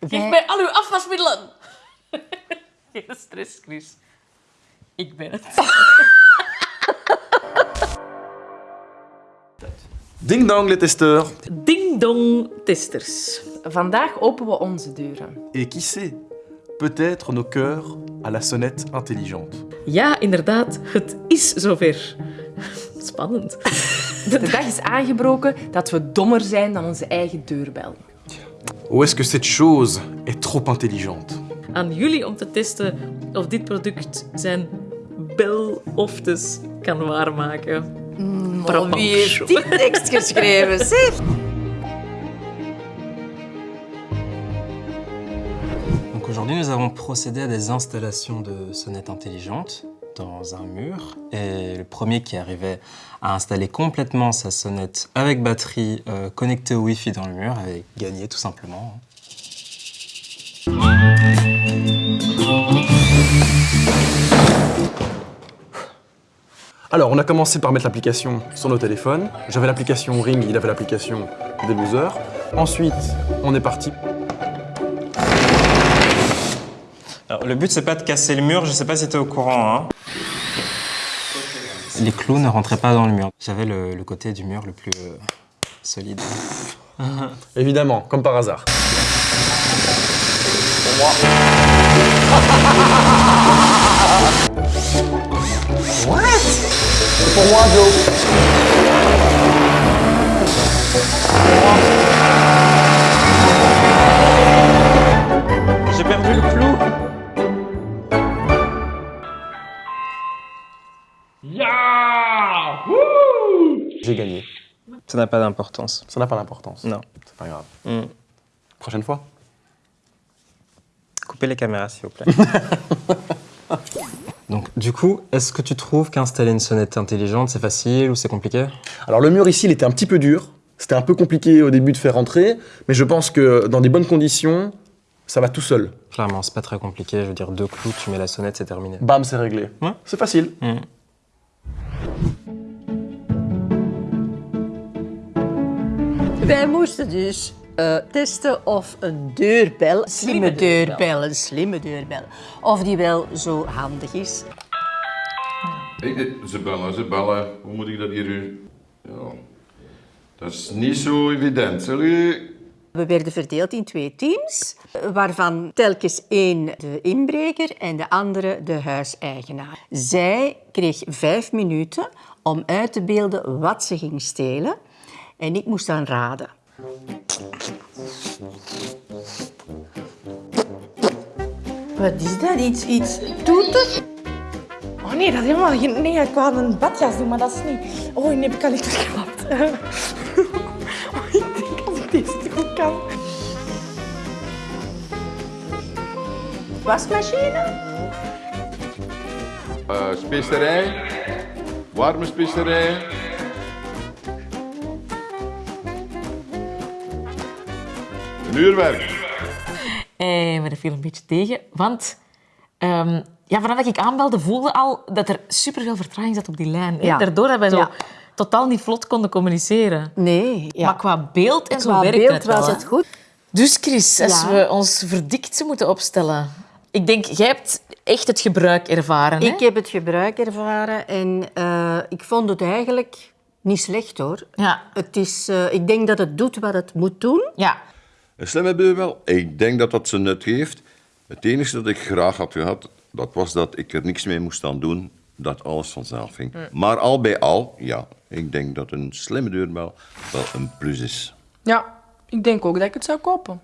Geef Wij- mij al uw afwasmiddelen. Geen stress, Chris. Ik ben het. Ding dong, les testeurs. Ding-dong testers. Vandaag openen we onze deuren. Et qui sait, peut-être nos cœurs à la sonnette intelligente. Ja, inderdaad, het is zover. Spannend. De dag is aangebroken dat we dommer zijn dan onze eigen deurbel. Ou est-ce que cette chose est trop intelligente Aan jullie om te testen of dit product zijn beloftes kan waarmaken. Oh, wie heeft die tekst geschreven, zeg? Donc aujourd'hui, nous avons procédé à des installations de sonnettes intelligentes dans un mur. Et le premier qui arrivait à installer complètement sa sonnette avec batterie euh, connectée au Wi-Fi dans le mur avait gagné tout simplement. Alors, on a commencé par mettre l'application sur nos téléphones. J'avais l'application Ring, il avait l'application des losers. Ensuite, on est parti. Alors, le but, c'est pas de casser le mur, je sais pas si tu es au courant. Hein. Les clous ne rentraient pas dans le mur. J'avais le, le côté du mur le plus euh, solide. Évidemment, comme par hasard. C'est pour moi, Joe. J'ai gagné. Ça n'a pas d'importance. Ça n'a pas d'importance. Non. C'est pas grave. Hmm. Prochaine fois. Coupez les caméras, s'il vous plaît. Donc, du coup, est-ce que tu trouves qu'installer une sonnette intelligente, c'est facile ou c'est compliqué? Alors le mur ici, il était un petit peu dur. C'était un peu compliqué au début de faire rentrer, mais je pense que dans des bonnes conditions, ça va tout seul. Clairement, c'est pas très compliqué. Je veux dire, deux clous, tu mets la sonnette, c'est terminé. Bam, c'est réglé. Ouais. C'est facile. Hmm. Wij moesten dus eh, testen of een deurbel, slimme deurbel, een slimme deurbel, of die wel zo handig is. Ze bellen, ze bellen. Hoe moet ik dat hier... u- Ja. Dat is niet zo evident. Salut. We werden verdeeld in twee teams, waarvan telkens één de inbreker en de andere de huiseigenaar. Zij kreeg vijf minuten om uit te beelden wat ze ging stelen en ik moest dan raden. Wat is dat? Iets, iets toeter? Oh nee, dat is helemaal geen... Nee, ik wou een badjas doen, maar dat is niet... Oh, nee, heb ik al niet geklapt. oh, ik denk als ik deze goed kan. Wasmachine? Eh, specerij. Warme specerij. Een uurwerk. Eh, maar dat viel een beetje tegen, want ehm, ja, vanaf dat ik aanbelde voelde al dat er superveel vertraging zat op die lijn. Ja. Daardoor dat wij zo Ja. totaal niet vlot konden communiceren. Nee. Ja. Maar qua beeld en zo Qua werkte beeld het wel. was het goed. Dus Chris, als Ja. we ons verdikt moeten opstellen... Ik denk, jij hebt echt het gebruik ervaren. Hè? Ik heb het gebruik ervaren en eh, ik vond het eigenlijk niet slecht hoor. Ja. Het is, eh, ik denk dat het doet wat het moet doen. Ja. Een slimme deurbel. Ik denk dat dat zijn nut heeft. Het enige dat ik graag had gehad, dat was dat ik er niks mee moest aan doen. Dat alles vanzelf ging. Maar al bij al, ja, ik denk dat een slimme deurbel wel een plus is. Ja, ik denk ook dat ik het zou kopen.